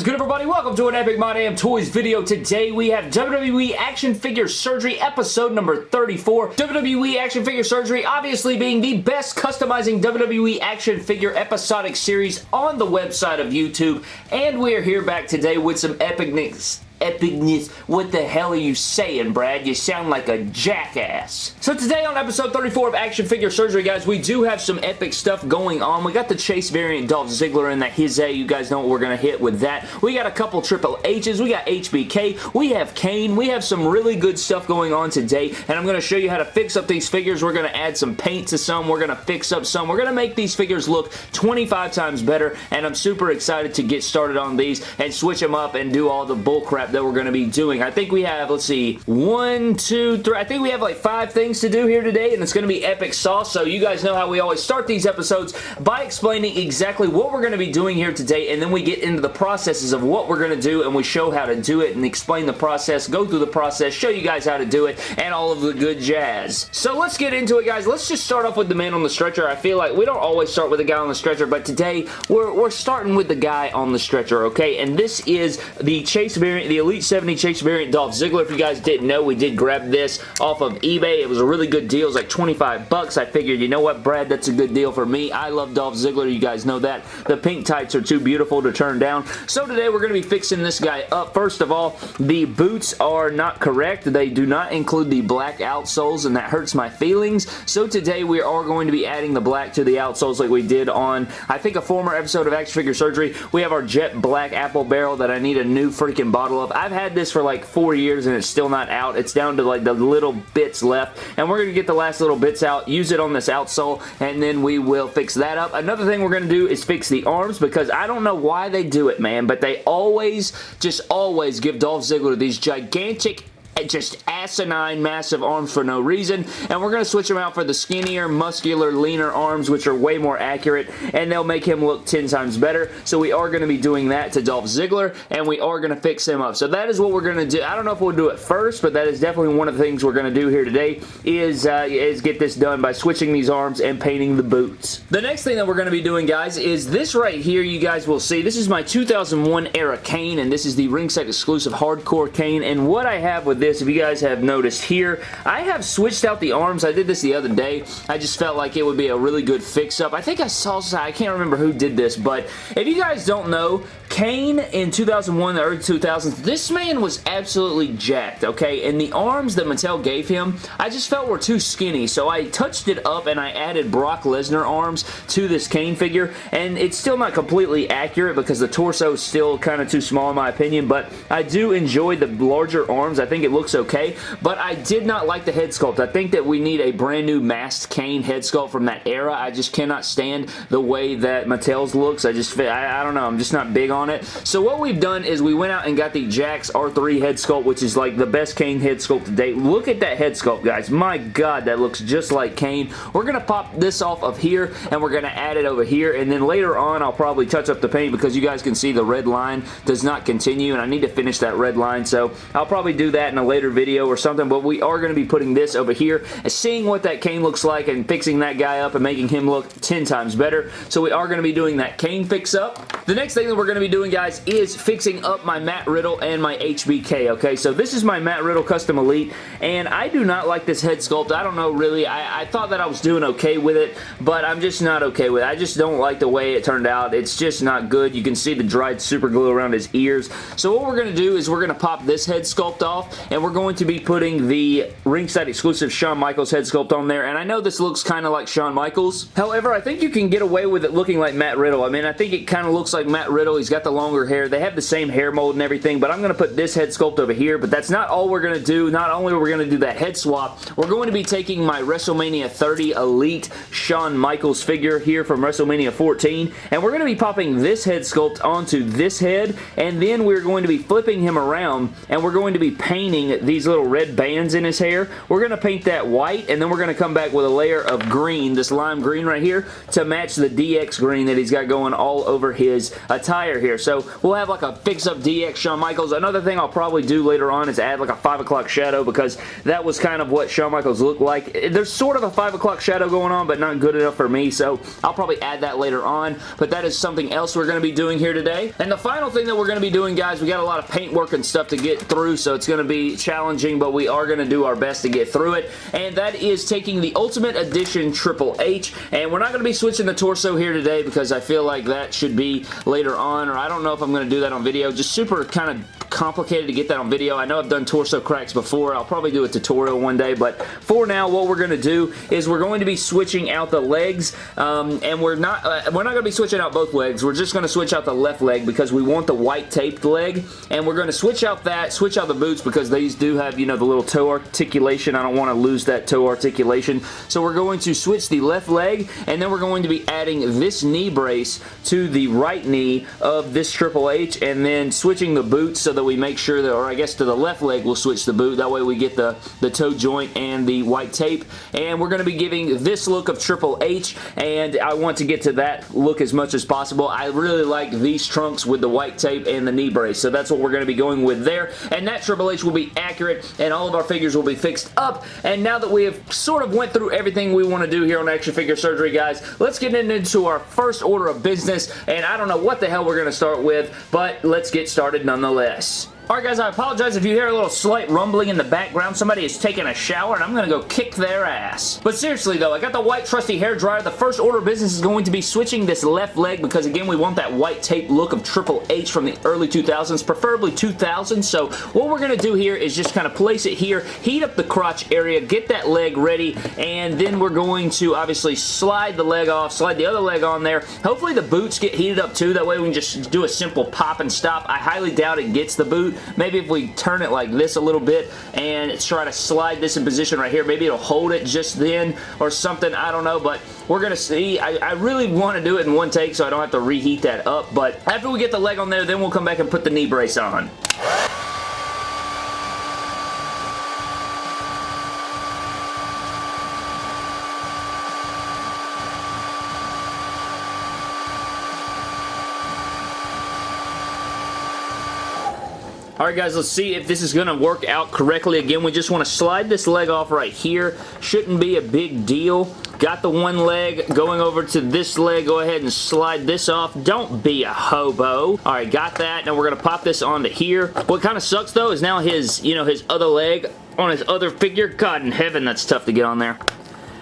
is good everybody? Welcome to an Epic My Damn Toys video. Today we have WWE Action Figure Surgery episode number 34. WWE Action Figure Surgery obviously being the best customizing WWE action figure episodic series on the website of YouTube. And we are here back today with some epicness epicness. What the hell are you saying, Brad? You sound like a jackass. So today on episode 34 of Action Figure Surgery, guys, we do have some epic stuff going on. We got the Chase variant Dolph Ziggler and that his A. You guys know what we're going to hit with that. We got a couple Triple H's. We got HBK. We have Kane. We have some really good stuff going on today, and I'm going to show you how to fix up these figures. We're going to add some paint to some. We're going to fix up some. We're going to make these figures look 25 times better, and I'm super excited to get started on these and switch them up and do all the that we're going to be doing. I think we have, let's see, one, two, three, I think we have like five things to do here today, and it's going to be epic sauce, so you guys know how we always start these episodes by explaining exactly what we're going to be doing here today, and then we get into the processes of what we're going to do, and we show how to do it, and explain the process, go through the process, show you guys how to do it, and all of the good jazz. So let's get into it, guys. Let's just start off with the man on the stretcher. I feel like we don't always start with the guy on the stretcher, but today we're, we're starting with the guy on the stretcher, okay? And this is the Chase variant, the Elite 70 Chase variant Dolph Ziggler. If you guys didn't know, we did grab this off of eBay. It was a really good deal. It was like 25 bucks. I figured, you know what, Brad, that's a good deal for me. I love Dolph Ziggler. You guys know that. The pink tights are too beautiful to turn down. So today we're going to be fixing this guy up. First of all, the boots are not correct. They do not include the black outsoles, and that hurts my feelings. So today we are going to be adding the black to the outsoles like we did on, I think, a former episode of Action Figure Surgery. We have our jet black apple barrel that I need a new freaking bottle of. I've had this for like four years and it's still not out. It's down to like the little bits left and we're going to get the last little bits out, use it on this outsole and then we will fix that up. Another thing we're going to do is fix the arms because I don't know why they do it, man, but they always, just always give Dolph Ziggler these gigantic just asinine massive arms for no reason. And we're going to switch them out for the skinnier muscular leaner arms which are way more accurate and they'll make him look 10 times better. So we are going to be doing that to Dolph Ziggler and we are going to fix him up. So that is what we're going to do. I don't know if we'll do it first but that is definitely one of the things we're going to do here today is uh, is get this done by switching these arms and painting the boots. The next thing that we're going to be doing guys is this right here you guys will see. This is my 2001 era Kane and this is the ringside exclusive hardcore Kane and what I have with this, if you guys have noticed here, I have switched out the arms. I did this the other day. I just felt like it would be a really good fix-up. I think I saw, I can't remember who did this, but if you guys don't know, Kane in 2001, the early 2000s, this man was absolutely jacked, okay? And the arms that Mattel gave him, I just felt were too skinny, so I touched it up and I added Brock Lesnar arms to this Kane figure, and it's still not completely accurate because the torso is still kind of too small in my opinion, but I do enjoy the larger arms. I think it looks okay, but I did not like the head sculpt. I think that we need a brand new masked Kane head sculpt from that era. I just cannot stand the way that Mattel's looks. I just, I, I don't know, I'm just not big on on it. So what we've done is we went out and got the Jakks R3 head sculpt, which is like the best Kane head sculpt to date. Look at that head sculpt, guys. My God, that looks just like Kane. We're going to pop this off of here, and we're going to add it over here, and then later on, I'll probably touch up the paint because you guys can see the red line does not continue, and I need to finish that red line, so I'll probably do that in a later video or something, but we are going to be putting this over here, and seeing what that Kane looks like and fixing that guy up and making him look 10 times better. So we are going to be doing that Kane fix up. The next thing that we're going to be doing, guys, is fixing up my Matt Riddle and my HBK, okay? So this is my Matt Riddle Custom Elite, and I do not like this head sculpt. I don't know, really. I, I thought that I was doing okay with it, but I'm just not okay with it. I just don't like the way it turned out. It's just not good. You can see the dried super glue around his ears. So what we're going to do is we're going to pop this head sculpt off, and we're going to be putting the ringside exclusive Shawn Michaels head sculpt on there, and I know this looks kind of like Shawn Michaels. However, I think you can get away with it looking like Matt Riddle. I mean, I think it kind of looks like Matt Riddle. He's got the longer hair. They have the same hair mold and everything, but I'm going to put this head sculpt over here, but that's not all we're going to do. Not only are we going to do that head swap, we're going to be taking my WrestleMania 30 Elite Shawn Michaels figure here from WrestleMania 14, and we're going to be popping this head sculpt onto this head, and then we're going to be flipping him around, and we're going to be painting these little red bands in his hair. We're going to paint that white, and then we're going to come back with a layer of green, this lime green right here, to match the DX green that he's got going all over his attire here. Here. So we'll have like a fix-up DX Shawn Michaels. Another thing I'll probably do later on is add like a 5 o'clock shadow because that was kind of what Shawn Michaels looked like. There's sort of a 5 o'clock shadow going on, but not good enough for me, so I'll probably add that later on. But that is something else we're going to be doing here today. And the final thing that we're going to be doing, guys, we got a lot of paint work and stuff to get through, so it's going to be challenging, but we are going to do our best to get through it. And that is taking the Ultimate Edition Triple H, and we're not going to be switching the torso here today because I feel like that should be later on, or I don't know if I'm going to do that on video. Just super kind of complicated to get that on video. I know I've done torso cracks before. I'll probably do a tutorial one day, but for now, what we're going to do is we're going to be switching out the legs, um, and we're not uh, we're not going to be switching out both legs. We're just going to switch out the left leg because we want the white taped leg, and we're going to switch out that, switch out the boots because these do have, you know, the little toe articulation. I don't want to lose that toe articulation, so we're going to switch the left leg, and then we're going to be adding this knee brace to the right knee of this Triple H, and then switching the boots so that we make sure that, or I guess to the left leg we'll switch the boot. That way we get the, the toe joint and the white tape. And we're going to be giving this look of Triple H, and I want to get to that look as much as possible. I really like these trunks with the white tape and the knee brace, so that's what we're going to be going with there. And that Triple H will be accurate, and all of our figures will be fixed up. And now that we have sort of went through everything we want to do here on Action Figure Surgery, guys, let's get into our first order of business. And I don't know what the hell we're going to start with, but let's get started nonetheless. Alright guys, I apologize if you hear a little slight rumbling in the background. Somebody is taking a shower and I'm going to go kick their ass. But seriously though, I got the white trusty hair dryer. The first order of business is going to be switching this left leg because again, we want that white tape look of Triple H from the early 2000s, preferably 2000. So what we're going to do here is just kind of place it here, heat up the crotch area, get that leg ready, and then we're going to obviously slide the leg off, slide the other leg on there. Hopefully the boots get heated up too. That way we can just do a simple pop and stop. I highly doubt it gets the boot, Maybe if we turn it like this a little bit and try to slide this in position right here, maybe it'll hold it just then or something. I don't know, but we're going to see. I, I really want to do it in one take so I don't have to reheat that up, but after we get the leg on there, then we'll come back and put the knee brace on. Alright guys, let's see if this is going to work out correctly. Again, we just want to slide this leg off right here. Shouldn't be a big deal. Got the one leg going over to this leg. Go ahead and slide this off. Don't be a hobo. Alright, got that. Now we're going to pop this onto here. What kind of sucks though is now his, you know, his other leg on his other figure. God in heaven, that's tough to get on there.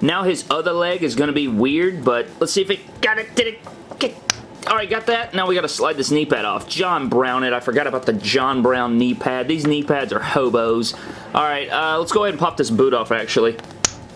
Now his other leg is going to be weird, but let's see if it got it. Did it get Alright, got that. Now we got to slide this knee pad off. John Brown it. I forgot about the John Brown knee pad. These knee pads are hobos. Alright, uh, let's go ahead and pop this boot off, actually.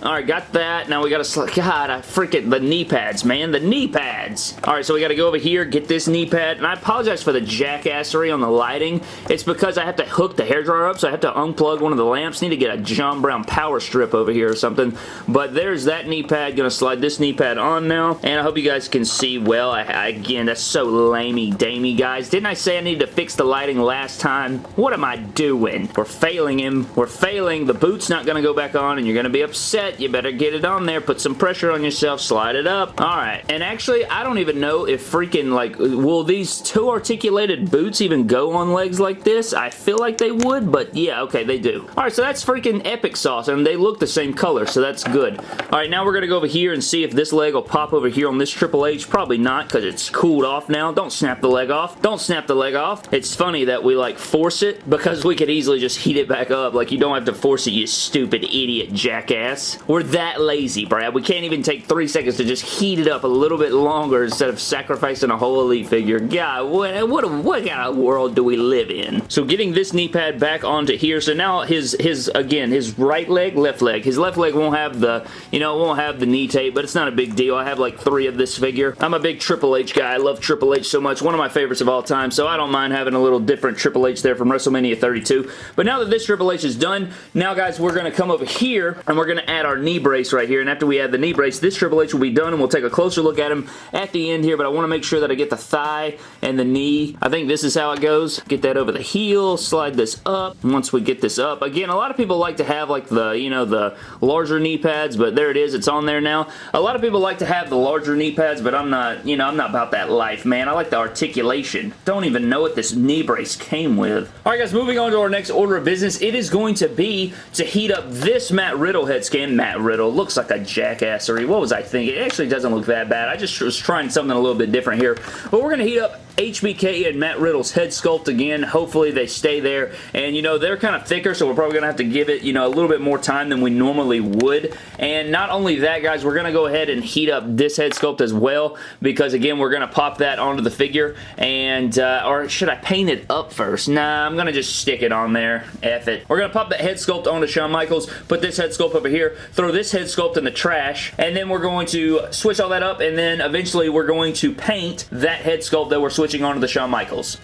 Alright, got that. Now we gotta... God, I freaking... The knee pads, man. The knee pads. Alright, so we gotta go over here, get this knee pad. And I apologize for the jackassery on the lighting. It's because I have to hook the hairdryer up, so I have to unplug one of the lamps. Need to get a John Brown power strip over here or something. But there's that knee pad. Gonna slide this knee pad on now. And I hope you guys can see well. I, I, again, that's so lamey-damey, guys. Didn't I say I needed to fix the lighting last time? What am I doing? We're failing him. We're failing. The boot's not gonna go back on, and you're gonna be upset you better get it on there. Put some pressure on yourself. Slide it up. Alright. And actually, I don't even know if freaking, like, will these two articulated boots even go on legs like this? I feel like they would, but yeah, okay, they do. Alright, so that's freaking epic sauce, and they look the same color, so that's good. Alright, now we're going to go over here and see if this leg will pop over here on this Triple H. Probably not, because it's cooled off now. Don't snap the leg off. Don't snap the leg off. It's funny that we, like, force it, because we could easily just heat it back up. Like, you don't have to force it, you stupid idiot jackass. We're that lazy, Brad. We can't even take three seconds to just heat it up a little bit longer instead of sacrificing a whole Elite figure. God, what, what, what kind of world do we live in? So getting this knee pad back onto here. So now his, his again, his right leg, left leg. His left leg won't have the, you know, won't have the knee tape, but it's not a big deal. I have like three of this figure. I'm a big Triple H guy. I love Triple H so much. One of my favorites of all time, so I don't mind having a little different Triple H there from WrestleMania 32. But now that this Triple H is done, now guys, we're going to come over here and we're going to add our knee brace right here, and after we add the knee brace, this Triple H will be done, and we'll take a closer look at him at the end here, but I want to make sure that I get the thigh and the knee. I think this is how it goes. Get that over the heel, slide this up. Once we get this up, again, a lot of people like to have like the, you know, the larger knee pads, but there it is. It's on there now. A lot of people like to have the larger knee pads, but I'm not, you know, I'm not about that life, man. I like the articulation. Don't even know what this knee brace came with. All right, guys, moving on to our next order of business. It is going to be to heat up this Matt Riddle head scan. Matt Riddle looks like a jackassery. What was I thinking? It actually doesn't look that bad. I just was trying something a little bit different here. But we're going to heat up HBK and Matt Riddle's head sculpt again. Hopefully they stay there. And, you know, they're kind of thicker, so we're probably going to have to give it, you know, a little bit more time than we normally would. And not only that, guys, we're going to go ahead and heat up this head sculpt as well because, again, we're going to pop that onto the figure. And, uh, or should I paint it up first? Nah, I'm going to just stick it on there. F it. We're going to pop that head sculpt onto Shawn Michaels, put this head sculpt over here, throw this head sculpt in the trash, and then we're going to switch all that up, and then eventually we're going to paint that head sculpt that we're switching switching on to the Shawn Michaels.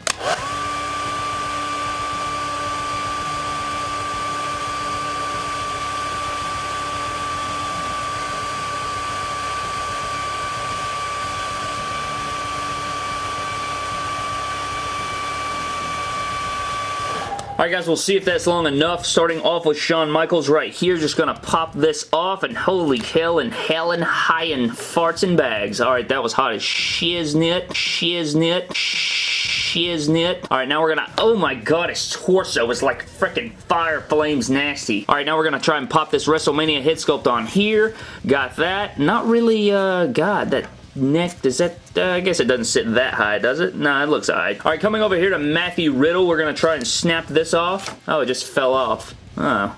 Alright guys, we'll see if that's long enough. Starting off with Shawn Michaels right here. Just gonna pop this off and holy hell and helen high and farts and bags. Alright, that was hot as shiznit. Shiznit. Shiznit. Alright, now we're gonna... Oh my god, his torso is like freaking fire flames nasty. Alright, now we're gonna try and pop this WrestleMania head sculpt on here. Got that. Not really, uh... God, that neck, does that, uh, I guess it doesn't sit that high, does it? No, it looks high. All right, coming over here to Matthew Riddle, we're to try and snap this off. Oh, it just fell off. Oh.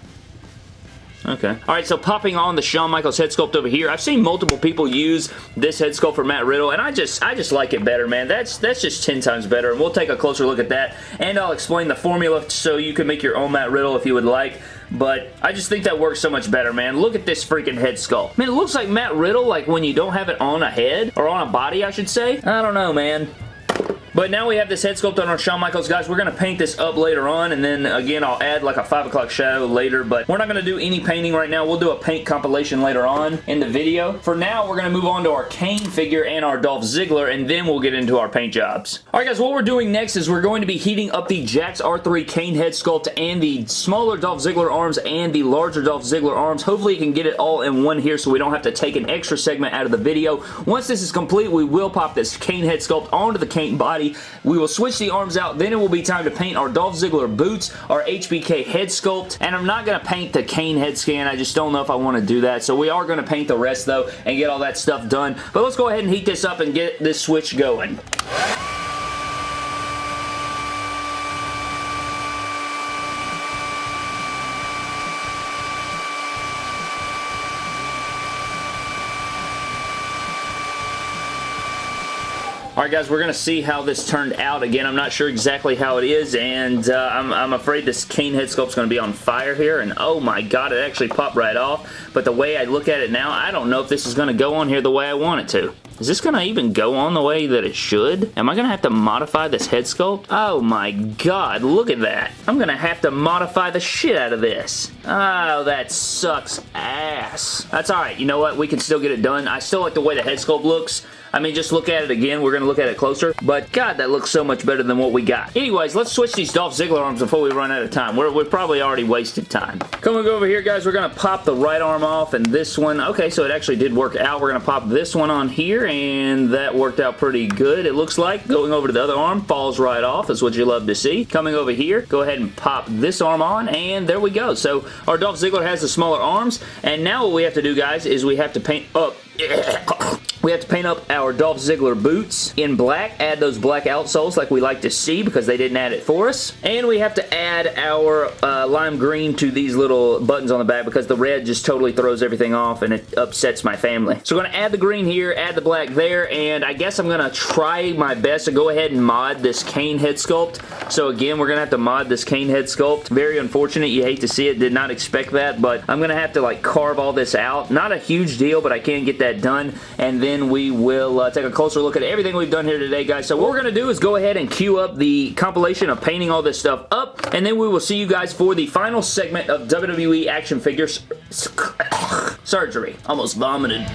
Okay. Alright, so popping on the Shawn Michaels head sculpt over here. I've seen multiple people use this head sculpt for Matt Riddle, and I just I just like it better, man. That's that's just 10 times better, and we'll take a closer look at that, and I'll explain the formula so you can make your own Matt Riddle if you would like but I just think that works so much better, man. Look at this freaking head sculpt. Man, it looks like Matt Riddle, like when you don't have it on a head, or on a body, I should say. I don't know, man. But now we have this head sculpt on our Shawn Michaels. Guys, we're going to paint this up later on, and then again, I'll add like a 5 o'clock shadow later, but we're not going to do any painting right now. We'll do a paint compilation later on in the video. For now, we're going to move on to our Kane figure and our Dolph Ziggler, and then we'll get into our paint jobs. Alright guys, what we're doing next is we're going to be heating up the Jakks R3 Kane head sculpt and the smaller Dolph Ziggler arms and the larger Dolph Ziggler arms. Hopefully you can get it all in one here so we don't have to take an extra segment out of the video. Once this is complete, we will pop this Kane head sculpt onto the Kane body. We will switch the arms out. Then it will be time to paint our Dolph Ziggler boots, our HBK head sculpt, and I'm not going to paint the Kane head scan. I just don't know if I want to do that. So we are going to paint the rest though and get all that stuff done. But let's go ahead and heat this up and get this switch going. Alright guys, we're going to see how this turned out. Again, I'm not sure exactly how it is, and uh, I'm, I'm, afraid this Kane head sculpt's going to be on fire here, and oh my god, it actually popped right off. But the way I look at it now, I don't know if this is going to go on here the way I want it to. Is this going to even go on the way that it should? Am I going to have to modify this head sculpt? Oh my god, look at that. I'm going to have to modify the shit out of this. Oh, that sucks ass. That's alright. You know what? We can still get it done. I still like the way the head sculpt looks. I mean, just look at it again. We're going to look at it closer. But, God, that looks so much better than what we got. Anyways, let's switch these Dolph Ziggler arms before we run out of time. We're, we're probably already wasted time. Coming over here, guys, we're going to pop the right arm off and this one. Okay, so it actually did work out. We're going to pop this one on here, and that worked out pretty good, it looks like. Going over to the other arm, falls right off. That's what you love to see. Coming over here, go ahead and pop this arm on, and there we go. So, our Dolph Ziggler has the smaller arms, and now what we have to do, guys, is we have to paint up we have to paint up our Dolph Ziggler boots in black, add those black outsoles like we like to see because they didn't add it for us. And we have to add our uh, lime green to these little buttons on the back because the red just totally throws everything off and it upsets my family. So we're going to add the green here, add the black there, and I guess I'm going to try my best to go ahead and mod this Kane head sculpt. So again, we're going to have to mod this Kane head sculpt. Very unfortunate. You hate to see it. Did not expect that, but I'm going to have to like carve all this out. Not a huge deal, but I can get that done. And then then we will uh, take a closer look at everything we've done here today, guys. So what we're going to do is go ahead and queue up the compilation of painting all this stuff up, and then we will see you guys for the final segment of WWE action figures surgery. Almost vomited.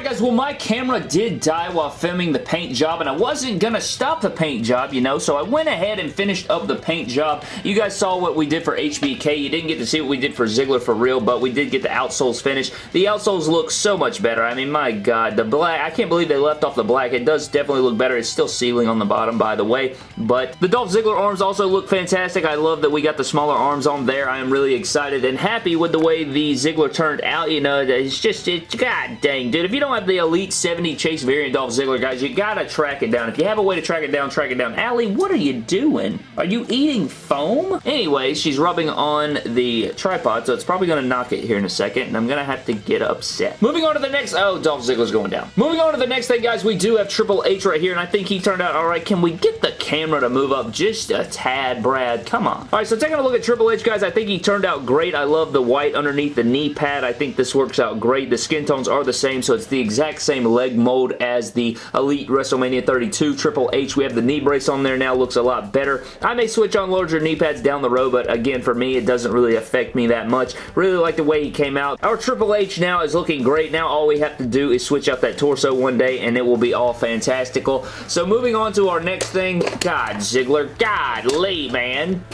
Alright guys, well my camera did die while filming the paint job and I wasn't gonna stop the paint job, you know, so I went ahead and finished up the paint job. You guys saw what we did for HBK. You didn't get to see what we did for Ziggler for real, but we did get the outsoles finished. The outsoles look so much better. I mean, my god, the black, I can't believe they left off the black. It does definitely look better. It's still sealing on the bottom, by the way, but the Dolph Ziggler arms also look fantastic. I love that we got the smaller arms on there. I am really excited and happy with the way the Ziggler turned out, you know, it's just, it, god dang, dude, if you you don't have the Elite 70 Chase variant Dolph Ziggler, guys, you gotta track it down. If you have a way to track it down, track it down. Allie, what are you doing? Are you eating foam? Anyway, she's rubbing on the tripod, so it's probably gonna knock it here in a second, and I'm gonna have to get upset. Moving on to the next... Oh, Dolph Ziggler's going down. Moving on to the next thing, guys, we do have Triple H right here, and I think he turned out alright. Can we get the camera to move up just a tad, Brad? Come on. Alright, so taking a look at Triple H, guys, I think he turned out great. I love the white underneath the knee pad. I think this works out great. The skin tones are the same, so it's the exact same leg mold as the Elite WrestleMania 32 Triple H. We have the knee brace on there now. Looks a lot better. I may switch on larger knee pads down the road, but again, for me, it doesn't really affect me that much. Really like the way he came out. Our Triple H now is looking great. Now all we have to do is switch out that torso one day, and it will be all fantastical. So moving on to our next thing. God, Ziggler. God, Lee, man.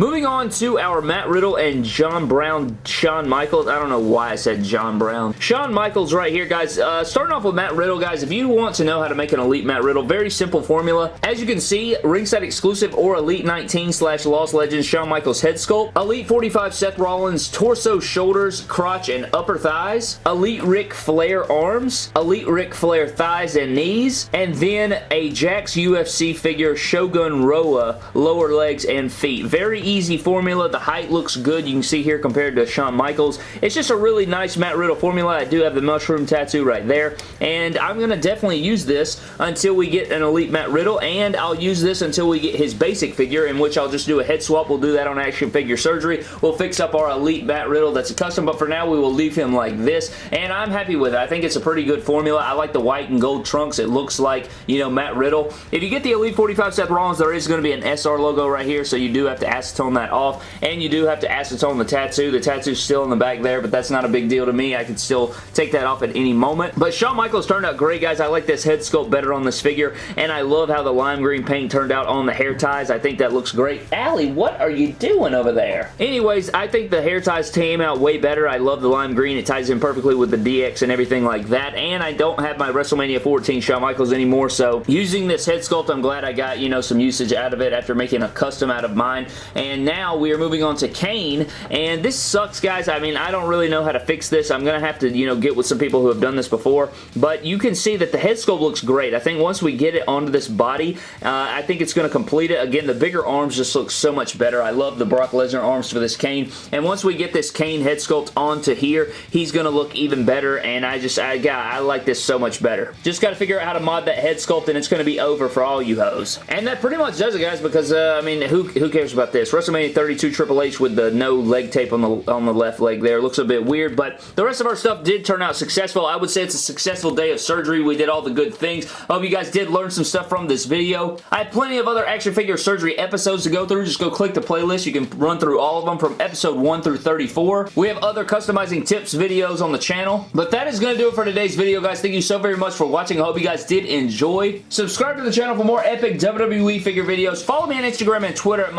Moving on to our Matt Riddle and John Brown, Shawn Michaels. I don't know why I said John Brown. Shawn Michaels right here, guys. Uh, starting off with Matt Riddle, guys, if you want to know how to make an Elite Matt Riddle, very simple formula. As you can see, ringside exclusive or Elite 19 slash Lost Legends Shawn Michaels head sculpt. Elite 45 Seth Rollins torso, shoulders, crotch, and upper thighs. Elite Ric Flair arms. Elite Ric Flair thighs and knees. And then a Jakks UFC figure Shogun Rua lower legs and feet. Very easy formula. The height looks good. You can see here compared to Shawn Michaels. It's just a really nice Matt Riddle formula. I do have the mushroom tattoo right there. And I'm going to definitely use this until we get an Elite Matt Riddle. And I'll use this until we get his basic figure in which I'll just do a head swap. We'll do that on Action Figure Surgery. We'll fix up our Elite Matt Riddle that's a custom. But for now, we will leave him like this. And I'm happy with it. I think it's a pretty good formula. I like the white and gold trunks. It looks like, you know, Matt Riddle. If you get the Elite 45 Seth Rollins, there is going to be an SR logo right here. So you do have to acetone that off. And you do have to acetone the tattoo. The tattoo's still in the back there, but that's not a big deal to me. I could still take that off at any moment. But Shawn Michaels turned out great, guys. I like this head sculpt better on this figure, and I love how the lime green paint turned out on the hair ties. I think that looks great. Allie, what are you doing over there? Anyways, I think the hair ties came out way better. I love the lime green. It ties in perfectly with the DX and everything like that, and I don't have my WrestleMania 14 Shawn Michaels anymore, so using this head sculpt, I'm glad I got, you know, some usage out of it after making a custom out of mine, and and now we are moving on to Kane, and this sucks, guys. I mean, I don't really know how to fix this. I'm going to have to, you know, get with some people who have done this before, but you can see that the head sculpt looks great. I think once we get it onto this body, uh, I think it's going to complete it. Again, the bigger arms just look so much better. I love the Brock Lesnar arms for this Kane, and once we get this Kane head sculpt onto here, he's going to look even better, and I just, I, got, I like this so much better. Just got to figure out how to mod that head sculpt, and it's going to be over for all you hoes. And that pretty much does it, guys, because, uh, I mean, who, who cares about this? WrestleMania 32 Triple H with the no leg tape on the, on the left leg there. Looks a bit weird, but the rest of our stuff did turn out successful. I would say it's a successful day of surgery. We did all the good things. I hope you guys did learn some stuff from this video. I have plenty of other action figure surgery episodes to go through. Just go click the playlist. You can run through all of them from episode 1 through 34. We have other customizing tips videos on the channel. But that is going to do it for today's video, guys. Thank you so very much for watching. I hope you guys did enjoy. Subscribe to the channel for more epic WWE figure videos. Follow me on Instagram and Twitter at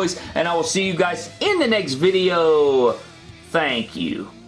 MyDamnToys, and I will see you guys in the next video. Thank you.